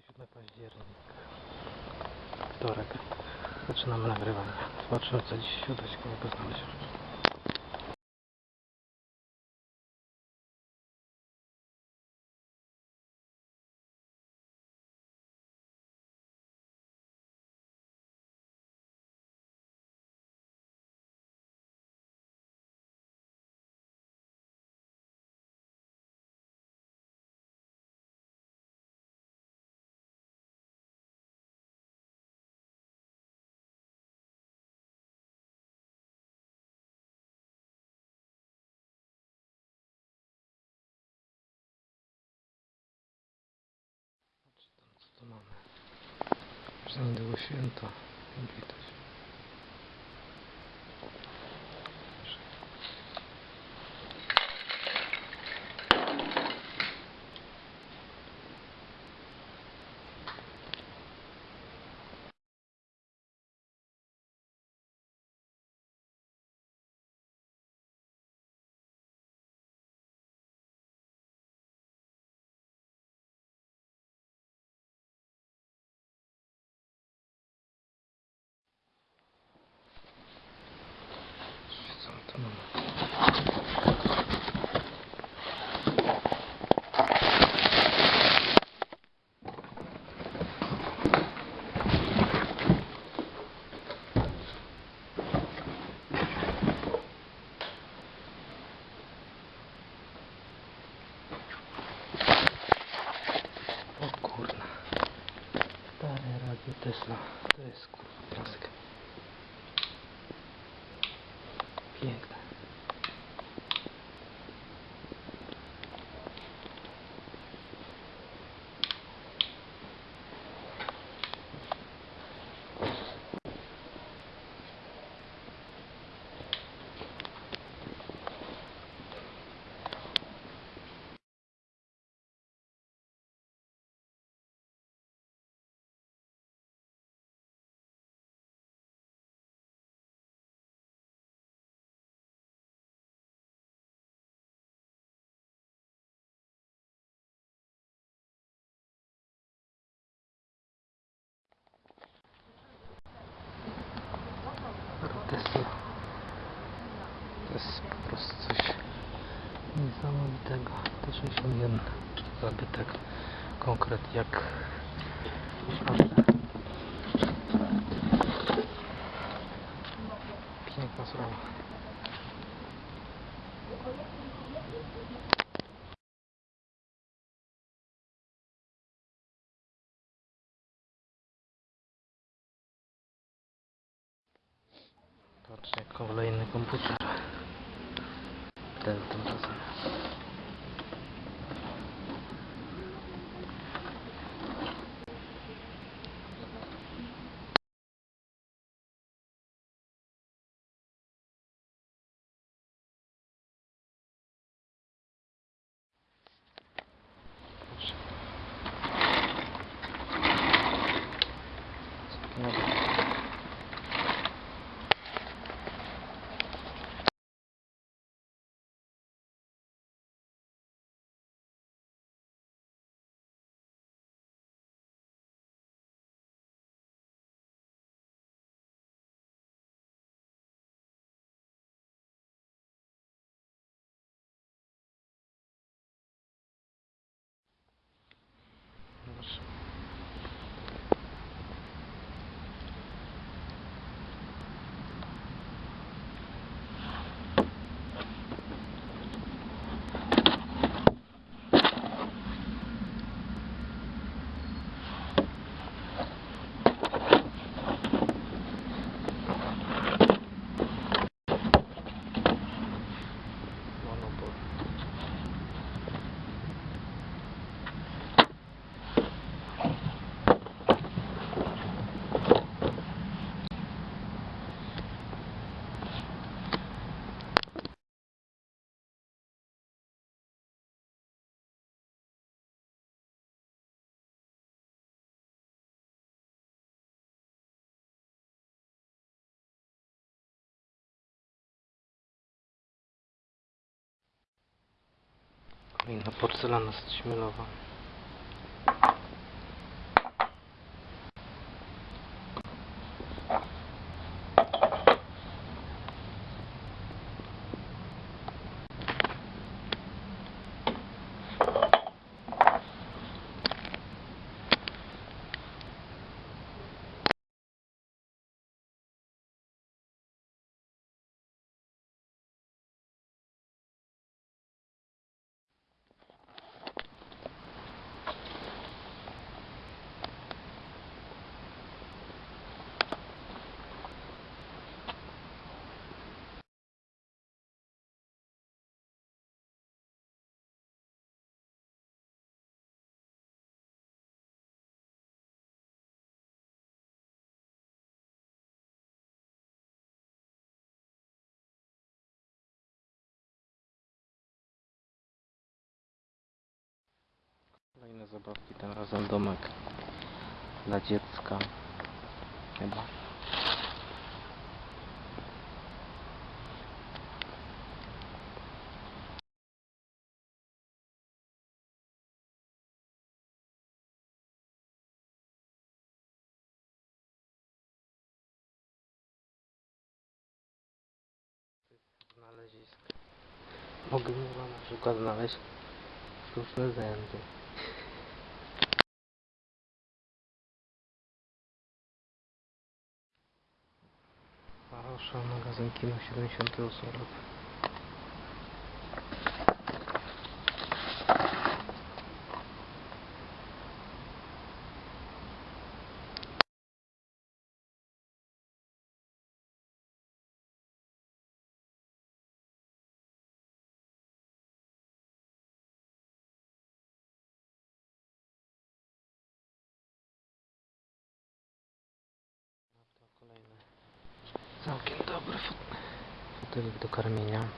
27 październik. Wtorek. Zaczynamy nagrywanie. Zobaczymy co dziś się uda ciekawego znaleźć. Niedługo święto. Jak. Co Bien. 61 zabytek. Konkret jak Piękna sprawa. Patrzcie, kolejny komputer. Ten tym Kolejna porcelana śmielowa. Kolejne zabawki, tym razem domek dla dziecka. Chyba. Znalezisk. Mogę na przykład znaleźć sztuczne zęby. Proszę, magazyn kino 78 rok. бутылок до кармения